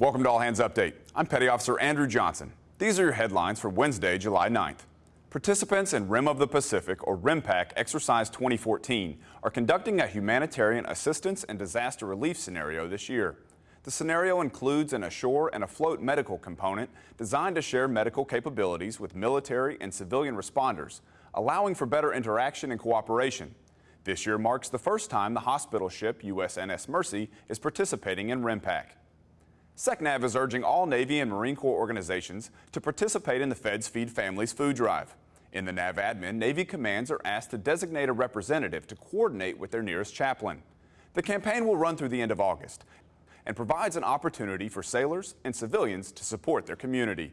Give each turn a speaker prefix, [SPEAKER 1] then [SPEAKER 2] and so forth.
[SPEAKER 1] Welcome to All Hands Update. I'm Petty Officer Andrew Johnson. These are your headlines for Wednesday, July 9th. Participants in Rim of the Pacific, or RIMPAC Exercise 2014, are conducting a humanitarian assistance and disaster relief scenario this year. The scenario includes an ashore and afloat medical component designed to share medical capabilities with military and civilian responders, allowing for better interaction and cooperation. This year marks the first time the hospital ship USNS Mercy is participating in RIMPAC. SECNAV is urging all Navy and Marine Corps organizations to participate in the Feds Feed Families food drive. In the NAV admin, Navy commands are asked to designate a representative to coordinate with their nearest chaplain. The campaign will run through the end of August and provides an opportunity for sailors and civilians to support their community.